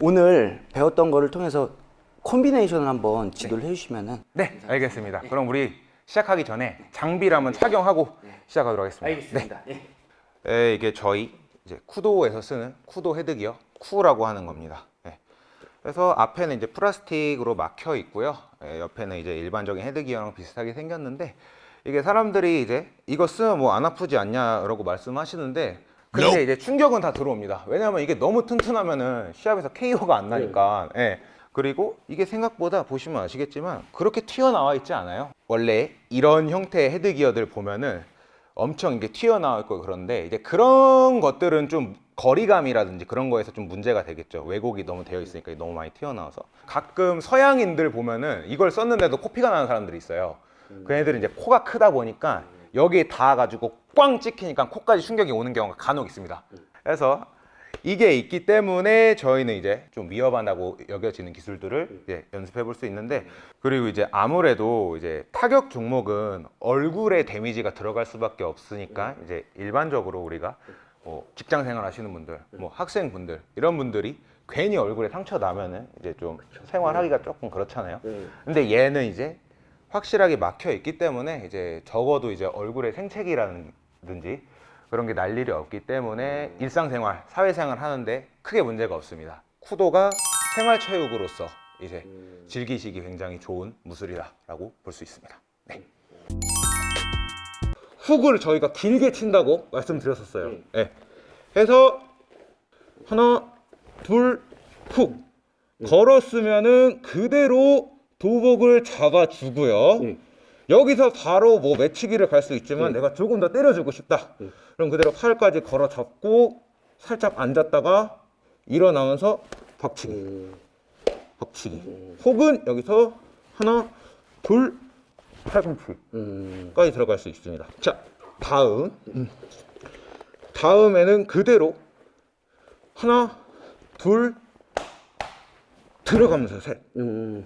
오늘 배웠던 거를 통해서 콤비네이션을 한번 지도를 해주시면은 네, 알겠습니다. 그럼 우리 시작하기 전에 장비를 한번 착용하고 시작하도록 하겠습니다. 네. 네, 이게 저희 이제 쿠도에서 쓰는 쿠도 헤드기어 쿠라고 하는 겁니다. 네. 그래서 앞에는 이제 플라스틱으로 막혀 있고요. 네, 옆에는 이제 일반적인 헤드기어랑 비슷하게 생겼는데 이게 사람들이 이제 이거 쓰면 뭐 안 아프지 않냐라고 말씀하시는데 근데 이제 충격은 다 들어옵니다. 왜냐하면 이게 너무 튼튼하면은 시합에서 KO가 안 나니까. 예. 그리고 이게 생각보다 보시면 아시겠지만 그렇게 튀어나와 있지 않아요. 원래 이런 형태의 헤드기어들 보면은 엄청 이게 튀어나와 있고 그런데 이제 그런 것들은 좀 거리감이라든지 그런 거에서 좀 문제가 되겠죠. 왜곡이 너무 되어 있으니까 너무 많이 튀어나와서 가끔 서양인들 보면은 이걸 썼는데도 코피가 나는 사람들이 있어요. 그 애들은 이제 코가 크다 보니까 여기에 닿아가지고 꽝 찍히니까 코까지 충격이 오는 경우가 간혹 있습니다. 그래서 이게 있기 때문에 저희는 이제 좀 위험하다고 여겨지는 기술들을 이제 연습해 볼 수 있는데 그리고 이제 아무래도 이제 타격 종목은 얼굴에 데미지가 들어갈 수밖에 없으니까 이제 일반적으로 우리가 뭐 직장 생활 하시는 분들, 뭐 학생분들 이런 분들이 괜히 얼굴에 상처 나면은 이제 좀 생활하기가 조금 그렇잖아요. 근데 얘는 이제 확실하게 막혀 있기 때문에 이제 적어도 이제 얼굴에 생채기라 든지 그런 게 날 일이 없기 때문에 일상생활, 사회생활 하는데 크게 문제가 없습니다. 쿠도가 생활체육으로서 이제 즐기시기 굉장히 좋은 무술이다라고 볼 수 있습니다. 네. 훅을 저희가 길게 친다고 말씀드렸었어요. 네. 해서 하나, 둘, 훅 걸었으면은 그대로 도복을 잡아주고요. 여기서 바로 뭐 매치기를 갈 수 있지만 내가 조금 더 때려주고 싶다. 그럼 그대로 팔까지 걸어 잡고 살짝 앉았다가 일어나면서 박치기. 박치기. 혹은 여기서 하나, 둘, 팔꿈치까지 들어갈 수 있습니다. 자, 다음. 음. 다음에는 그대로 하나, 둘, 들어가면서 셋.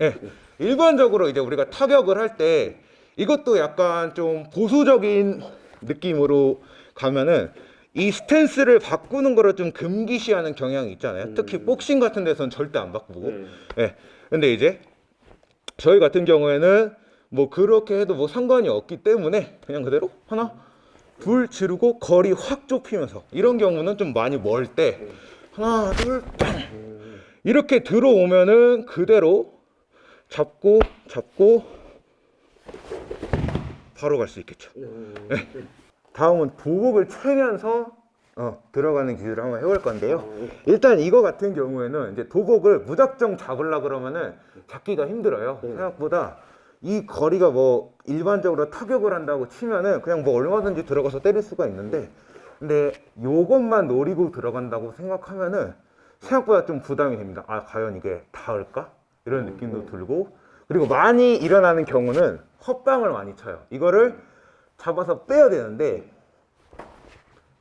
예. 일반적으로 이제 우리가 타격을 할때 이것도 약간 좀 보수적인 느낌으로 가면은 이 스탠스를 바꾸는 거를 좀 금기시하는 경향이 있잖아요. 특히 복싱 같은 데서는 절대 안 바꾸고. 예. 근데 이제 저희 같은 경우에는 뭐 그렇게 해도 뭐 상관이 없기 때문에 그냥 그대로 하나 둘 지르고 거리 확 좁히면서 이런 경우는 좀 많이 멀 때 하나 둘 땅. 이렇게 들어오면은 그대로 잡고 잡고 바로 갈 수 있겠죠. 네. 다음은 도복을 채면서 어, 들어가는 기술을 한번 해볼 건데요. 일단 이거 같은 경우에는 이제 도복을 무작정 잡으려 그러면은 잡기가 힘들어요. 생각보다 이 거리가 뭐 일반적으로 타격을 한다고 치면은 그냥 뭐 얼마든지 들어가서 때릴 수가 있는데 근데 요것만 노리고 들어간다고 생각하면은 생각보다 좀 부담이 됩니다. 아 과연 이게 닿을까? 이런 느낌도 들고 그리고 많이 일어나는 경우는 헛방을 많이 쳐요. 이거를 잡아서 빼야 되는데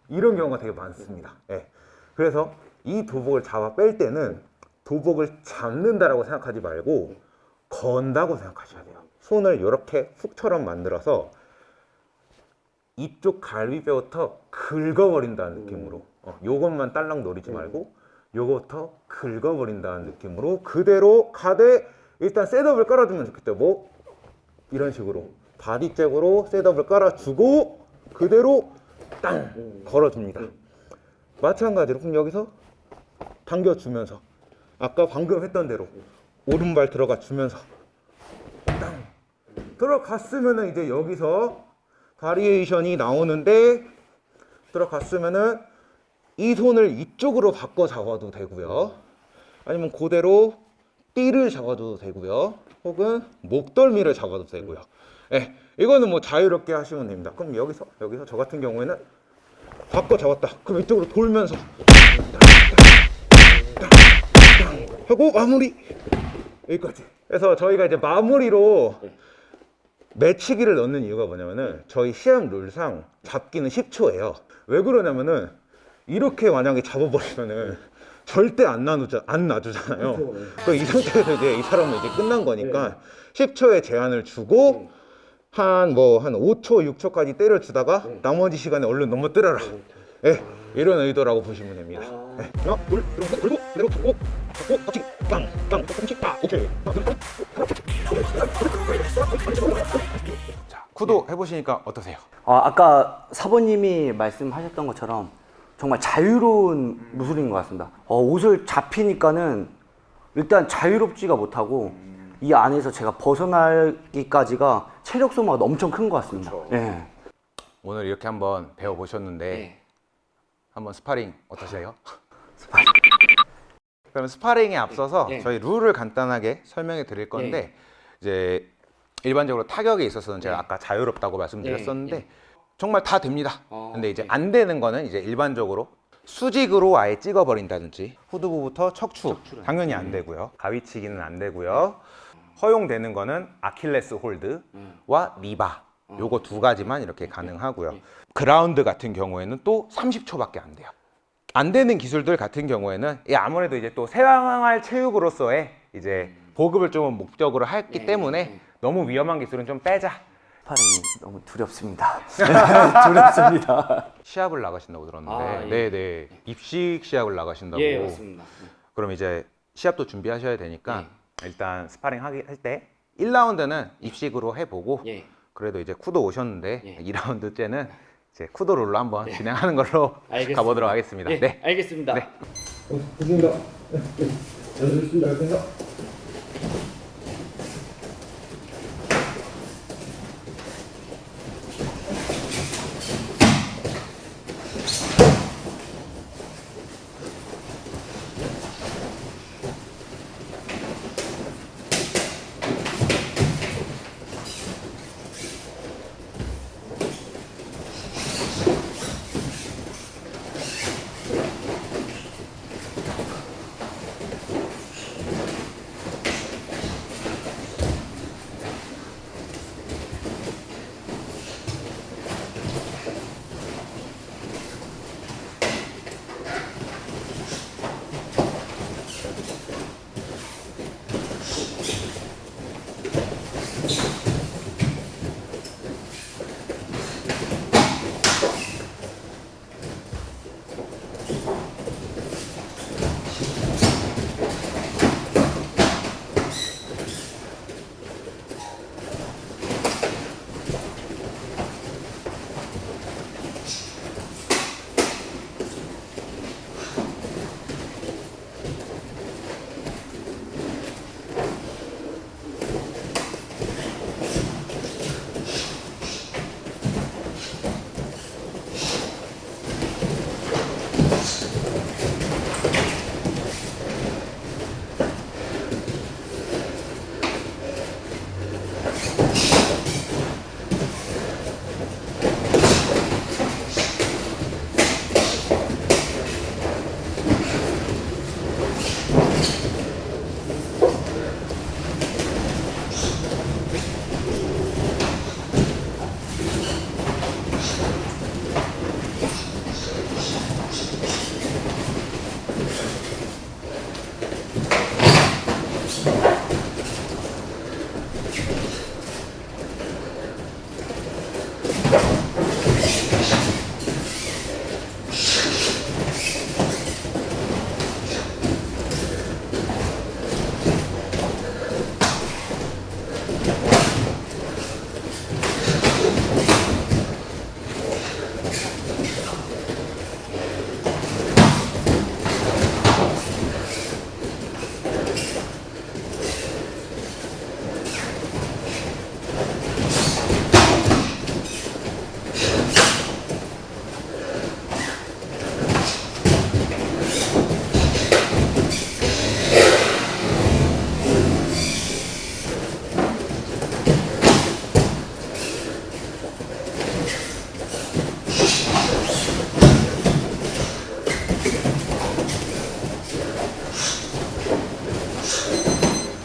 이런 경우가 되게 많습니다. 예. 그래서 이 도복을 잡아 뺄 때는 도복을 잡는다라고 생각하지 말고 건다고 생각하셔야 돼요. 손을 이렇게 훅처럼 만들어서 이쪽 갈비뼈부터 긁어버린다는 느낌으로 어, 요것만 딸랑 노리지 말고 요거부터 긁어버린다는 느낌으로 그대로 가되 일단 setup을 깔아주면 좋겠죠 뭐? 이런 식으로. body jab으로 setup을 깔아주고 그대로 땅 걸어줍니다. 마찬가지로 그럼 여기서 당겨주면서 아까 방금 했던 대로 오른발 들어가 주면서 땅 들어갔으면은 이제 여기서 바리에이션이 나오는데 들어갔으면은 이 손을 이쪽으로 바꿔 잡아도 되고요. 아니면 그대로 띠를 잡아도 되고요. 혹은 목덜미를 잡아도 되고요. 예, 이거는 뭐 자유롭게 하시면 됩니다. 그럼 여기서 여기서 저 같은 경우에는 바꿔 잡았다. 그럼 이쪽으로 돌면서 하고 마무리. 여기까지. 그래서 저희가 이제 마무리로 매치기를 넣는 이유가 뭐냐면은 저희 시합 룰상 잡기는 10초예요. 왜 그러냐면은 이렇게 만약에 잡아버리면은 절대 안 나누자 안 놔주잖아요 그이 상태에서 이제 이 사람은 이제 끝난 거니까 10초의 제한을 주고 한뭐 한 5초 6초까지 때려주다가 나머지 시간에 얼른 넘어뜨려라 예, 이런 의도라고 보시면 됩니다 예. 하나 둘 그리고 그리고 꼭 꼭, 터치, 빵, 빵, 터치, 빵, 오케이. 자, 쿠도 해보시니까 어떠세요? 아, 아까 사모님이 말씀하셨던 것처럼 정말 자유로운 무술인 것 같습니다. 어, 옷을 잡히니까는 일단 자유롭지가 못하고 이 안에서 제가 벗어나기까지가 체력 소모가 엄청 큰 것 같습니다. 예. 오늘 이렇게 한번 배워보셨는데 네. 한번 스파링 어떠세요? 그럼 스파링에 앞서서 네. 저희 룰을 간단하게 설명해 드릴 건데 이제 일반적으로 타격에 있어서는 제가 네. 아까 자유롭다고 말씀드렸었는데 네. 정말 다 됩니다. 어, 근데 이제 네. 안 되는 거는 이제 일반적으로 수직으로 아예 찍어버린다든지 후두부부터 척추 척추를. 당연히 안 되고요. 가위치기는 안 되고요. 허용되는 거는 아킬레스 홀드와 리바 요거 두 가지만 이렇게 가능하고요. 그라운드 같은 경우에는 또 30초밖에 안 돼요. 안 되는 기술들 같은 경우에는 이 아무래도 이제 또 생활 체육으로서의 이제 보급을 좀 목적으로 했기 네, 때문에 네. 너무 위험한 기술은 좀 빼자. 스파링이 너무 두렵습니다. 두렵습니다. 시합을 나가신다고 들었는데, 아, 예. 네, 네, 입식 시합을 나가신다고. 예, 맞습니다. 그럼 이제 시합도 준비하셔야 되니까 예. 일단 스파링 하기 할 때 1라운드는 입식으로 해보고 예. 그래도 이제 쿠도 오셨는데 예. 2라운드 때는 이제 쿠도 룰로 한번 진행하는 걸로 알겠습니다. 가보도록 하겠습니다. 예, 네. 알겠습니다. 네. 좋습니다. 잘 됐습니다.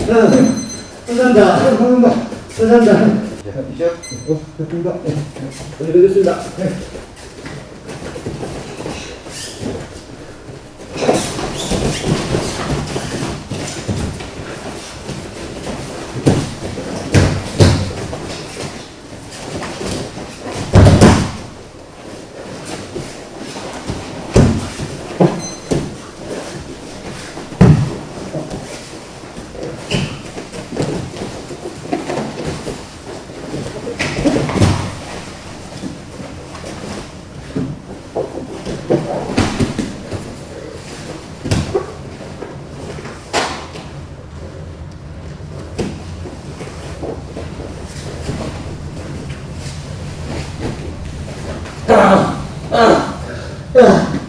그래서 감사합니다. 감사합니다. 감사합니다. 이제 어, 됐습니다. 네, 됐습니다. 네. Ah, ah, ah.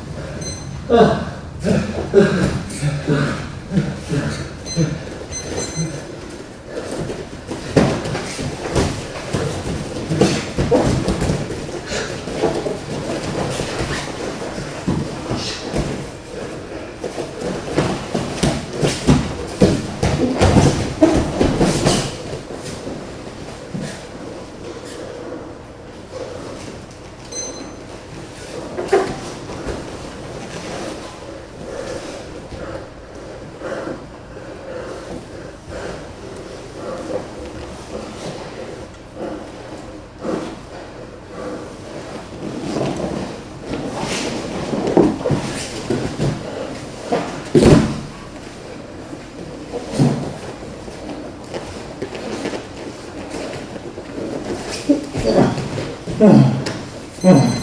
うん。うん。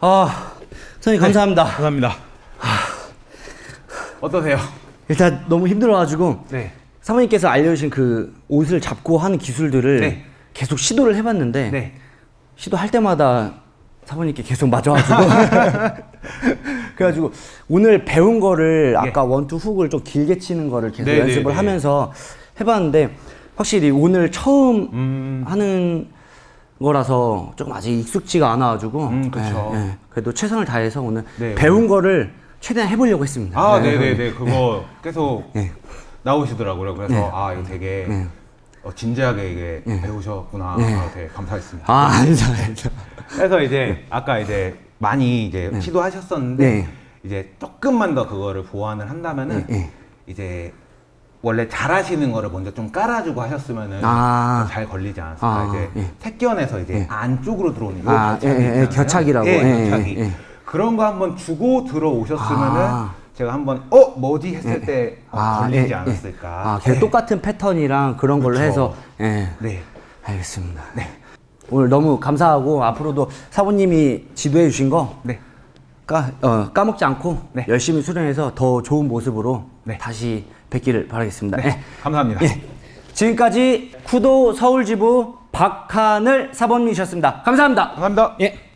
아, 선생님 감사합니다. 감사합니다. 어떠세요? 일단 너무 힘들어가지고 네. 사모님께서 알려주신 그 옷을 잡고 하는 기술들을 네. 계속 시도를 해봤는데 네. 시도할 때마다 사모님께 계속 맞아가지고 그래가지고 오늘 배운 거를 아까 원투 훅을 좀 길게 치는 거를 계속 네, 연습을 네, 네. 하면서 해봤는데 확실히 오늘 처음 음. 하는 거라서 조금 아직 익숙지가 않아가지고 음, 그쵸. 예, 예. 그래도 최선을 다해서 오늘 네, 배운 거를 최대한 해보려고 했습니다. 아, 네. 네, 네, 네. 그거 계속 네. 나오시더라고요. 그래서 네. 아, 이거 되게 네. 어, 진지하게 이게 배우셨구나. 네. 아, 되게 감사했습니다. 아, 아니죠. 그래서 이제 아까 이제 많이 이제 시도하셨었는데 네. 이제 조금만 더 그거를 보완을 한다면은 네, 네. 이제 원래 잘하시는 거를 먼저 좀 깔아주고 하셨으면은 아. 더잘 걸리지 않았을까 아, 이제 예. 택견에서 이제 안쪽으로 들어오는 요 아, 겨착이 예, 예, 예. 겨착이라고. 예, 예, 예, 겨착이 예. 그런 거 한번 주고 들어오셨으면은 아. 제가 한번 어 뭐지 했을 때 어, 아, 걸리지 예, 예. 않았을까 아, 예. 똑같은 패턴이랑 그런 걸로 그쵸. 해서 예. 네 알겠습니다. 네. 오늘 너무 감사하고 앞으로도 사부님이 지도해 주신 거 네. 까, 어, 까먹지 않고 네. 열심히 수련해서 더 좋은 모습으로 네. 다시 뵙기를 바라겠습니다. 네. 예. 감사합니다. 예. 지금까지 쿠도 서울지부 박하늘 사범님이셨습니다. 감사합니다. 감사합니다. 예.